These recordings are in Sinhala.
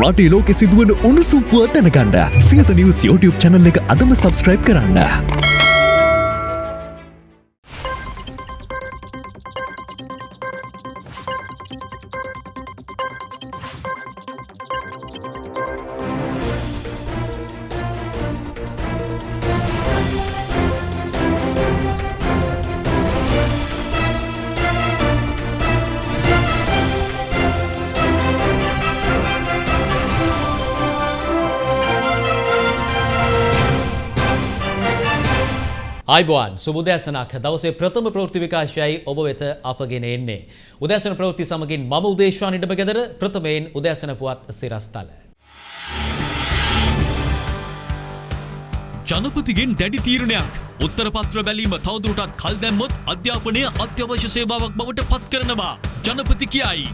රටේ ලෝකෙ සිදුවන උණුසුම්පුව දැනගන්න සියත නිවස් YouTube චැනල් එක අදම සබස්ක්‍රයිබ් කරන්න. අයිබෝන් සුබදෑසනක් දවසේ ප්‍රථම ප්‍රෘති විකාශයයි ඔබ වෙත අපගෙන එන්නේ. උදෑසන ප්‍රවෘත්ති සමගින් මම උදේශවා නිඩම ගෙදර ප්‍රථමයෙන් උදෑසන පුවත් සිරස්තල. ජනපතිගෙන් දැඩි තීරණයක් උත්තර පත්‍ර බැලීම තවදුරටත් කල් දැම්මොත් අධ්‍යාපනය අත්‍යවශ්‍ය සේවාවක් බවට පත් කරනවා ජනපති කියයි.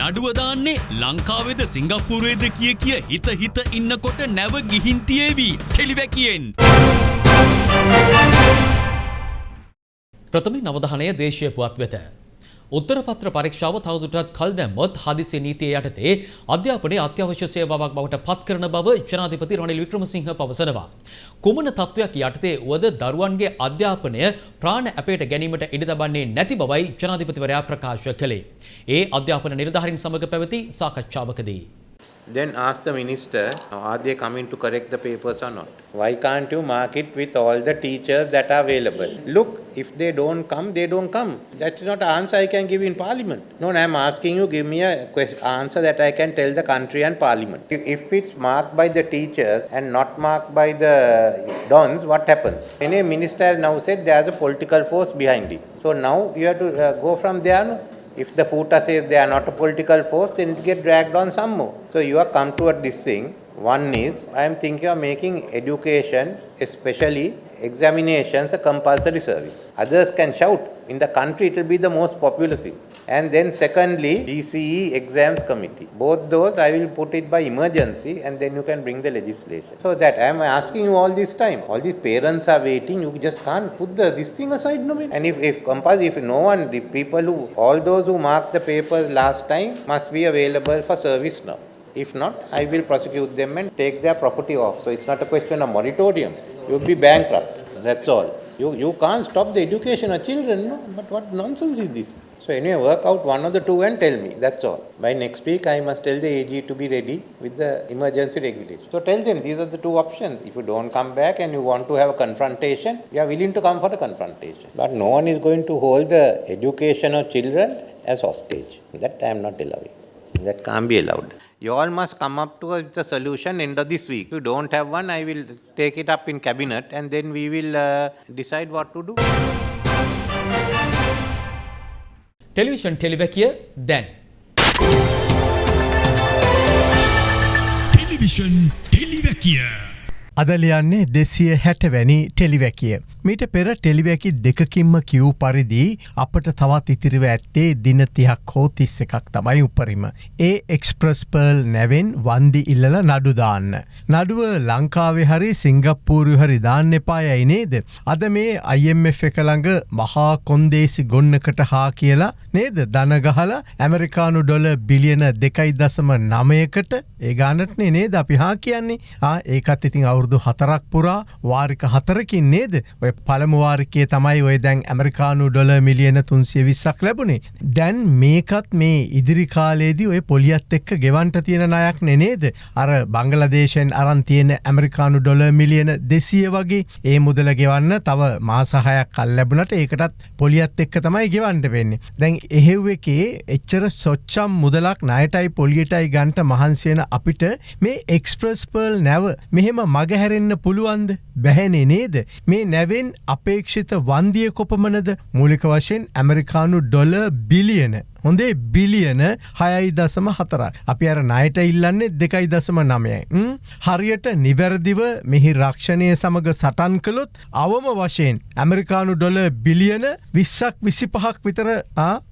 නඩුවදාන්නේ ලංකාවේද සිංගප්පුරුවේද කිය කිය හිත හිත ඉන්නකොට නැව ගිහින්තියේවී ටෙලිවැකියෙන්. ප්‍රථම නවධානය දේශය පුවත් වෙත. උත්තරපත්‍ර පරීක්ෂාව තවදුරටත් කල් දැම්මොත් හදිසි නීතිය යටතේ අධ්‍යාපනයේ අත්‍යවශ්‍ය සේවාවක් බවට පත් කරන බව ජනාධිපති රනිල් වික්‍රමසිංහ පවසනවා. කුමන තත්ත්වයක් යටතේ වුවද දරුවන්ගේ අධ්‍යාපනය ප්‍රාණ අපේට ගැනීමට ඉඩ තබන්නේ නැති බවයි ජනාධිපතිවරයා ප්‍රකාශ කළේ. ඒ අධ්‍යාපන නිලධාරීන් සමග පැවති සාකච්ඡාවකදී. Then ask the minister, are they coming to correct the papers or not? Why can't you mark it with all the teachers that are available? Look, if they don't come, they don't come. That's not an answer I can give in parliament. No, I'm asking you, give me a answer that I can tell the country and parliament. If it's marked by the teachers and not marked by the dons, what happens? Any minister has now said there's a political force behind it. So now you have to uh, go from there. No? If the FUTA says they are not a political force, then it get dragged on some more. So you have come toward this thing. One is, I am thinking of making education, especially examinations, a compulsory service. Others can shout. In the country, it will be the most popular thing. And then secondly, DCE exams committee. Both those I will put it by emergency and then you can bring the legislation. So that I am asking you all this time. All these parents are waiting. You just can't put the this thing aside no And if, if if no one, the people who, all those who marked the papers last time must be available for service now. If not, I will prosecute them and take their property off. So it's not a question of moratorium. You will be bankrupt. That's all. You, you can't stop the education of children, no? But what nonsense is this? So anyway, work out one of the two and tell me. That's all. By next week, I must tell the AG to be ready with the emergency regulation. So tell them these are the two options. If you don't come back and you want to have a confrontation, we are willing to come for the confrontation. But no one is going to hold the education of children as hostage. That I am not allowing. That can't be allowed. You all must come up to a solution end of this week. If you don't have one, I will take it up in cabinet and then we will uh, decide what to do. Television ටෙලිවැකිය දැන්. ටෙලිවිෂන් ටෙලිවැකිය. අදලියන්නේ දෙසිය හැටවැනි ටෙලිවැකිය. මීට පෙර ටෙලිවැකි දෙකකින්ම කිව් පරිදි අපට තවත් ඉතිරිව ඇත්තේ දින තිහක් හෝ තිස්ස එකක් තමයි උපරිම. ඒ එක්ස්ප්‍රස්පර්ල් නැවෙන් වන්දි ඉල්ලල නඩුදාන්න. නඩුව ලංකාවෙ හරි සිංගප්පූරු හරි දාන්න එපායයි නේද. අද මේ IMF එකළඟ මහා කොන්දේසි ගොන්නකට හා කියලා නේද දනගහල ඇමරිකානු ඩොල බිලියන දෙකයි දසම නමයකට ඒගානටනේ නේද අපි හා කියන්නේ ඒකත් ඉතින් අවුරුදු හතරක් පුරා වාරික හතරකින් නේද ඔය ඔය පළමුවාරිකය තමයි ඔය දැන් ඇමරිකානු ඩොල මිලියන තුන්සිය විස්සක් ලැබුණේ. දැන් මේකත් මේ ඉදිරිකාලේදී ඔය පොලියත් එක්ක ගෙවන්ට තියෙන අයක් නෙනේද. අර බංගලදේශයෙන් අරන් තියෙන ඇමරිකානු ඩොල මිලියන දෙසිය වගේ ඒ මුදල ගෙවන්න තව මාසහයක් කල් ලැබුණට ඒකටත් පොලියත් එක්ක තමයි ගෙවන්ට වෙන්නේ. දැන් එහෙව් එකේ එච්චර සොච්චම් මුදලක් නයටයි පොලියටයි ගන්ට මහන්සියන අපිට මේ එක්ස්ප්‍රස්පර්ල් නැව මෙහෙම මගහැරෙන්න්න පුළුවන්ද බැහැනේ නේද මේ නැවේ එවෙන් අපේක්ෂිත වන්දිය කොපමණද මූලික වශයෙන් ඇමරිකානු ඩොල බිලියන හොඳේ බිලියන හයයි දසම හතර. අපි අර නයට ඉල්ලන්නේ දෙකයි දසම නමයයි. හරියට නිවැරදිව මෙහි රක්ෂණය සමඟ සටන් කළොත් අවම වශයෙන් ඇමරිකානු ඩොල බිලියන විස්සක් විසි පහක් විතර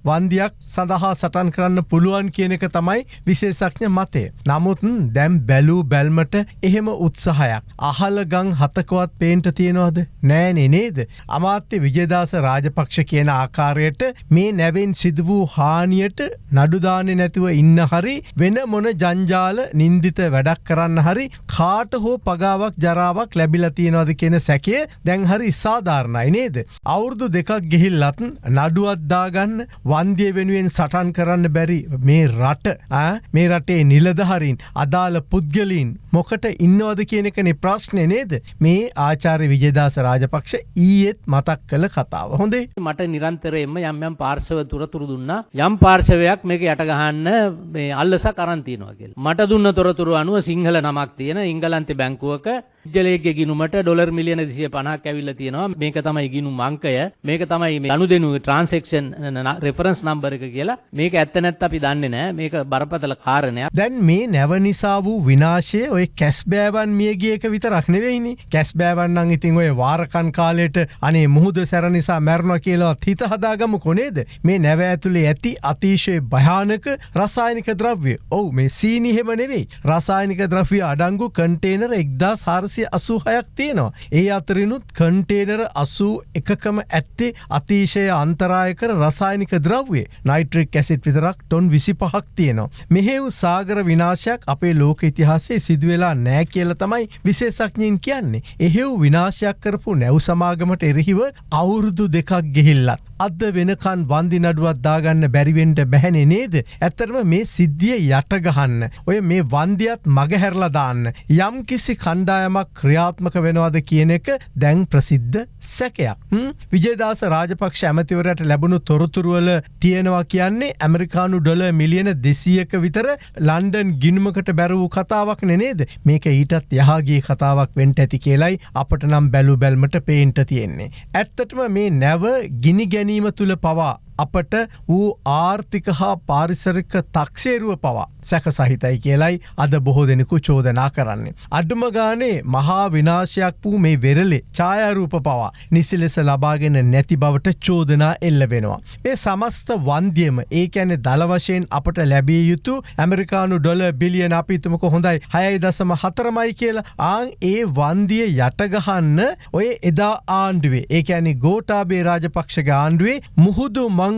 වන්දියක් සඳහා සටන් කරන්න පුළුවන් කියන එක තමයි විශේෂක්ඥ මතය. නමුත්න් දැම් බැලූ බැල්මට එහෙම උත්සාහයක්. අහල ගං හතකවත් පේන්ට තියෙනවාද නෑ බැහැනේ නේද. අමාත්‍ය විජයදාස රාජපක්ෂ කියන ආකාරයට මේ නැවෙන් සිදු වූ හානියට නඩුදානෙ නැතුව ඉන්න හරි වෙන මොන ජංජාල නින්දිත වැඩක් කරන්න හරි කාට හෝ පගාවක් ජරාවක් ලැබිලා තියෙනවද කියන සැකය දැන් හරි සාධාරණයි නේද. අවුරුදු දෙකක් ගෙහිල්ලත් නඩුවත්දාගන්න වන්දිය වෙනුවෙන් සටන් කරන්න බැරි මේ රට ඈ? මේ රටේ නිලධහරින් අදාළ පුද්ගලීන් මොකට ඉන්නවද කියන එකනේ ප්‍රශ්නය නේද? මේ ආචාර්ය විජයදාස රාජපක්ෂ ඊයේත් මතක් කළ කතාව. හොඳේ? මට නිරන්තරයෙන්ම යම් යම් පාර්ශව තුරතුරු දුන්නා. යම් පාර්ශවයක් මේක යට ගහන්න මේ අල්ලස කරන් තියෙනවා කියලා. මට දුන්න තොරතුරු අනුව සිංහල නමක් තියෙන ඉංගලන්තේ බැංකුවක ජලයේ ගිනුමට ඩොලර් මිලියන 250ක් ඇවිල්ලා තියෙනවා. මේක තමයි ගිනුම් අංකය. මේක තමයි මේ අනුදෙනු ට්‍රාන්සැක්ෂන් රෙෆරන්ස් නම්බර් එක කියලා. මේක ඇත්ත නැත්ත් අපි දන්නේ නැහැ. මේක බරපතල කාරණයක්. දැන් මේ නැව නිසා වූ විනාශය ඔය කැස් බෑවන් මියගිය එක විතරක් නෙවෙයිනේ. කැස් බෑවන් නම් ඉතින් ඔය වාරකන් කාලයට අනේ මුහුද සැර නිසා මැරෙනවා කියලා හිත හදාගමු කොනේද? මේ නැව ඇතුලේ ඇති අතිශය භයානක රසායනික ද්‍රව්‍ය. ඔව් මේ සීනි හැම නෙවෙයි. රසායනික ද්‍රව්‍ය අඩංගු කන්ටේනර් 1400 දෙසිය අසූහයක් තියෙනවා. ඒ අතරිනුත් කන්ටේනර අසූ එකකම ඇත්තේ අතිශය අන්තරායකර රසායනික ද්‍රව්වේ නයිට්‍රික් ඇසිට් විතරක් ටොන් විසි පහක් තියෙනවා. මෙහෙව් සාගර විනාශයක් අපේ ලෝක ඉතිහාසේ සිදුවෙලා නෑ කියල තමයි විශේසක්ඥයෙන් කියන්නේ. එහෙව් විනාශයක් කරපු නැව් සමාගමට එරෙහිව අවුරුදු දෙකක් ගෙහිල්ලත්. අද වෙනකන් වන්දි නඩුවත් දාගන්න බැරිවෙන්ට බැහැනෙ නේද. ඇත්තරම මේ සිද්ධිය යටගහන්න. ඔය මේ වන්දියත් මගහැරලදාන්න. යම් කිසි කණ්ඩායම කණ්ඩායමක් ක්‍රියාත්මක වෙනවාද කියන එක දැන් ප්‍රසිද්ධ සැකයක් හ්ම්? විජයදාස රාජපක්ෂ ඇමතිවරට ලැබුණු තොරතුරුවල තියෙනවා කියන්නේ ඇමරිකානු ඩොල මිලියන දෙසියක විතර ලන්ඩන් ගිනුමකට බැරවූ කතාවක් නනේද මේක ඊටත් යහගේ කතාවක් වෙන්ට ඇති කියලයි අපට නම් බැලු බැල්මට පේන්ට තියෙන්නේ. ඇත්තටම මේ නැව ගිනි ගැනීම තුළ පවා අපට වූ ආර්ථික හා පාරිසරික තක්සේරුව පවා සැක සහිතයි කියලයි අද බොහෝ දෙනෙකු චෝදනා කරන්නේ. අඩුම ගානේ මහා විනාශයක් වූ මේ වෙරලේ ඡායාරූප පවා නිසි ලෙස ලබාගෙන නැති බවට චෝදනා එල්ල වෙනවා. මේ සමස්ත වන්දියම ඒ ඇන දළවශයෙන් අපට ලැබිය යුතු ඇමරිකානු ඩොල බිලියන අපිතුමක හොඳයි හයයි දසම හතරමයි කියලා ආං ඒ වන්දිය යටගහන්න ඔය එදා ආණ්ඩුවේ ඒ ඇනි ගෝටාබේ රාජපක්ෂක ආණ්ඩුවේ මුහුදු මංකොල්ල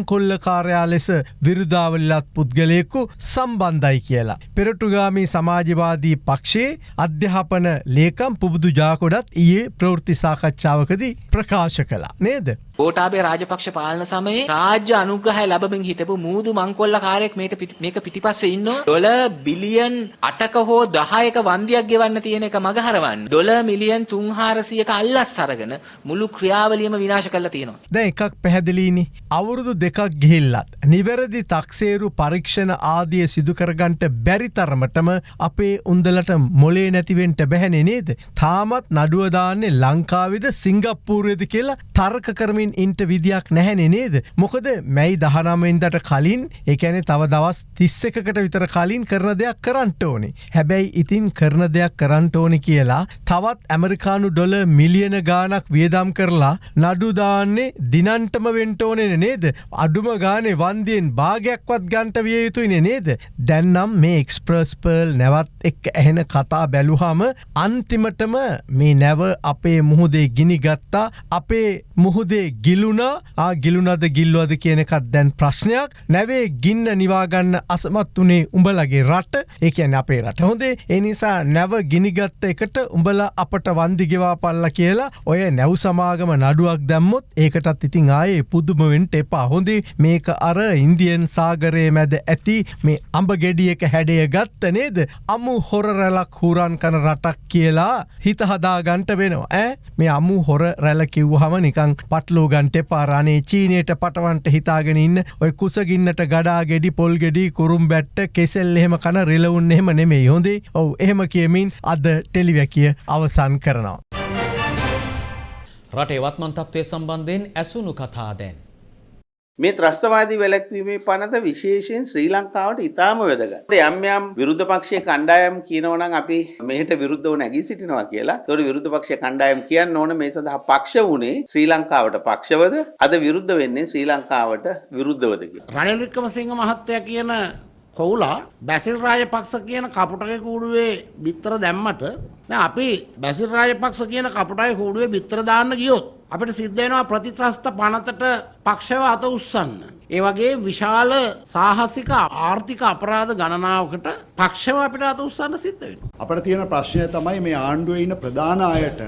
කාර්යා ලෙස විරුදාවල්ලත් පුද්ගලයෙකු සම්බන්ධයි කියලා. පෙරටුගාමී සමාජවාදී පක්ෂයේ අධ්‍යාපන ලේකම් පුබුදු ජාකොඩත් ඊයේ ප්‍රවෘත්ති සාකච්ඡාවකදී ප්‍රකාශ කලා නේද. ගෝටාබේ රාජපක්ෂ පාලන සමයේ රාජ්‍ය අනුග්‍රහය ලැබමින් හිටපු මූදු මංකොල්ල කාරයෙක් මේක පිටි- මේක පිටිපස්සේ ඉන්නවා. ඩොල බිලියන් 8ක හෝ 10ක වන්දියක් ගෙවන්න තියෙන එක මගහරවන්න. ඩොල මිලියන් 300ක අල්ලස් අරගෙන මුළු ක්‍රියාවලියම විනාශ කරලා තියෙනවා. දැ එකක් පැහැදිලීනි. අවුරුදු දෙකක් ගිහිල්ලත්. නිවැරදි තක්සේරු පරීක්ෂණ ආදිය සිදුකරගන්ට බැරිතරමටම අපේ උන්දලට මොලේ නැතිවෙන්ට බැහැනෙ නේද. තාමත් නඩුවදාන්නේ ලංකාවිද සිංගප්පූරයද කියලා තර්ක කරමින් ඉන්ට විදියක් නැහැනෙ නේද. මොකද මැයි දහනමෙන්දට කලින් එකැනෙ තව දවස් තිස්සකට විතර කලින් කරන දෙයක් කරන්නට ඕනේ. හැබැයි ඉතින් කරන දෙයක් කරන්නට ඕනි කියලා තවත් ඇමරිකානු ඩොල මිලියන ගානක් වියදම් කරලා නඩුදාන්නේ දිනන්ටම වෙන්ටෝනෙන නේද. අඩුම ගානේ වන්දියෙන් භාගයක්වත් ගන්ට විය යුතුයින නේද. දැන්නම් මේ එක්ස්ප්‍රස් පර්ල් නැවත් එක් ඇහෙන කතා බැලුහම අන්තිමටම මේ නැව අපේ මුහුදේ ගිනි ගත්තා අපේ මුහුදේ ගිලුණා. ආ ගිලුනද ගිල්ලුවද කියන එකත් දැන් ප්‍රශ්නයක්. නැවේ ගින්න නිවාගන්න අසමත් වනේ උඹලගේ රට. ඒකැන අපේ රට හොඳේ. එනිසා නැව ගිනිගත්ත එකට උඹල අපට වන්දිගෙවා පල්ල කියලා ඔය නැව් සමාගම නඩුවක් දැම්මොත් ඒකටත් ඉතින් ආයේ පුදුමවෙන්ට එපා. හොඳේ. මේක අර ඉන්දියන් සාගරය මැද ඇති මේ අඹ ගෙඩියක හැඩය ගත්ත නේද? අමු හොර රැලක් හුරන් කන රටක් කියලා හිත හදාගන්ට වෙනවා. ඇ මේ අමු හොර රැල කිව්හම නිකං පටලෝ ගන්ට පාරානේ චීනයට පටවන්ට හිතාගෙන ඉන්න ඔය කුසගින්නට ගඩා ගෙඩි පොල් ගෙඩි කුරුම් බැට්ට කෙසෙල් එහෙම කන රිලවුන් එහෙම නෙමේ හොඳේ. ඔවු එහෙම කියමින් අද ටෙලිවැකිය අවසන් කරනවා. රටේ වත්මන් තත්ත්වය සම්බන්ධයෙන් ඇසුණු කතා දැන්. මේ ත්‍රස්තවාදී වැලැක්වීමේ පනත විශේෂයෙන් ශ්‍රී ලංකාවට ඉතාම වැදගත්. යම් යම් විරුද්ධ පක්ෂයේ කණ්ඩායම් කියනවනම් අපි මෙහෙට විරුද්ධව නැගී සිටිනවා කියලා. ඒතකොට විරුද්ධ පක්ෂයේ කණ්ඩායම් කියන්න ඕන මේ සඳහා පක්ෂ වුණේ ශ්‍රී ලංකාවට පක්ෂවද අද විරුද්ධ වෙන්නේ ශ්‍රී ලංකාවට විරුද්ධවද කියලා. රනිල් වික්‍රමසිංහ මහත්තයා කියන කොවුලා බැසිල් රාජපක්ෂ කියන කපුටගේ කූඩුවේ බිත්තර දැම්මට දැන් අපි බැසිල් රාජපක්ෂ කියන කපුටගේ කූඩුවේ බිත්තර දාන්න ගියොත් අපිට සිද්ධ වෙනවා ප්‍රතිත්‍රස්ත පනතට පක්ෂව අත උස්සන්න. ඒ වගේ විශාල සාහසික ආර්ථික අපරාධ ගණනාවකට පක්ෂව අපිට අත උස්සන්න සිද්ධ වෙනවා. අපට තියෙන ප්‍රශ්නය තමයි මේ ආණ්ඩුවේ ඉන්න ප්‍රධාන අයට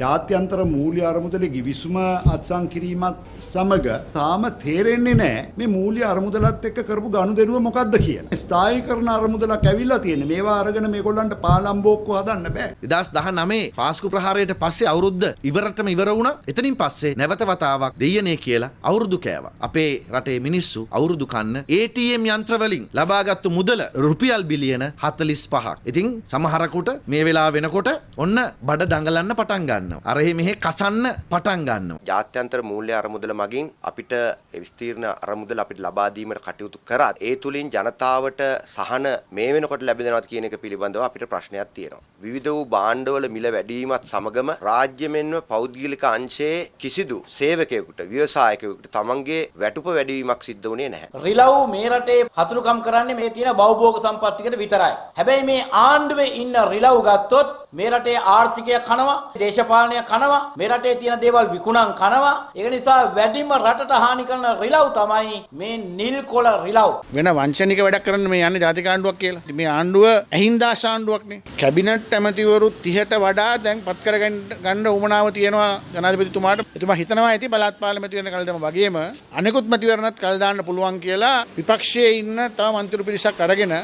ජාත්‍යන්තර මූල්‍ය අරමුදල ගිවිසුම අත්සන් කිරීමත් සමග තාම තේරෙන්නේ නැහැ මේ මූල්‍ය අරමුදලත් එක්ක කරපු ගනුදෙනුව මොකක්ද කියලා. ස්ථායීකරණ අරමුදලක් ඇවිල්ලා තියෙන. මේවා අරගෙන මේගොල්ලන්ට පාලම්බෝක්කු හදන්න බෑ. දෙදස් දහ නමේ පාස්කු ප්‍රහාරයට පස්සේ අවුරුද්ධ ඉවරටම ඉවර වුණ එතනින් පස්සේ නැවත වතාවක් දෙයනේ කියලා අවුරුදු කෑව. අපේ රටේ මිනිස්සු අවුරුදු කන්න ATM යන්ත්‍රවලින් ලබාගත්තු මුදල රුපියල් බිලියන හතලිස් පහක්. ඉතින් සමහරකුට මේ වෙලා වෙනකොට ඔන්න බඩ දඟලන්න පටන් ගන්නවා. අරහෙ මෙහෙ කසන්න පටන් ගන්නවා. ජාත්‍යන්තර මූල්‍ය අරමුදල මගින් අපිට විස්තීර්ණ අරමුදල අපිට ලබා දීමට කටයුතු කරත් ඒ තුලින් ජනතාවට සහන මේ වෙනකොට ලැබෙනවද කියන එක පිළිබඳව අපිට ප්‍රශ්නයක් තියෙනවා. විවිධ වූ භාණ්ඩවල මිල වැඩිවීමත් සමගම රාජ්‍ය මෙන්ම පෞද්ගලික අංශයේ කිසිදු සේවකයෙකුට ව්‍යවසායකයෙකුට තමන්ගේ වැටුප වැඩිවීමක් සිද්ධ වුණේ නැහැ. රිලව් මේ රටේ හතුරුකම් කරන්නේ මේ තියෙන බෞභෝග සම්පත්තිකට විතරයි. හැබැයි මේ ආණ්ඩුවේ ඉන්න රිලව් ගත්තොත් මේ රටේ ආර්ථිකය කනවා, දේශපාලනය කනවා, මේ රටේ තියෙන දේවල් විකුණන් කනවා. ඒක නිසා වැඩිම රටට හානි කරන රිලව් තමයි මේ නිල් කොළ රිලව්. වෙන වංචනික වැඩක් කරන්න මේ යන්නේ ජාතික ආණ්ඩුවක් කියලා. ඉතින් මේ ආණ්ඩුව ඇහින්දාශ ආණ්ඩුවක්නේ. කැබිනට් ඇමතිවරු 30ට වඩා දැන් පත් කරගන්න ගන්න උවමනාව තියෙනවා ජනාධිපතිතුමාට. එතුමා හිතනවා ඇති පළාත් පාර්ලිමේන්තු වෙන කල්දම වගේම අනෙකුත් මැතිවරණත් කල් දාන්න පුළුවන් කියලා විපක්ෂයේ ඉන්න තව මන්ත්‍රී පිරිසක් අරගෙන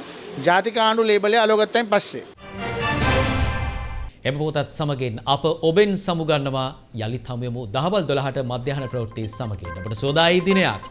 ජාතික ආණ්ඩු ලේබලය අලෝගත්තයින් පස්සේ. එම පොතත් සමගින් අප ඔබෙන් සමුගන්නවා යළිත් හමුයමු දහවල් දොළහට මධ්‍යහන ප්‍රවෘත්ති සමගින් ඔබට සෝදායි දිනයක්.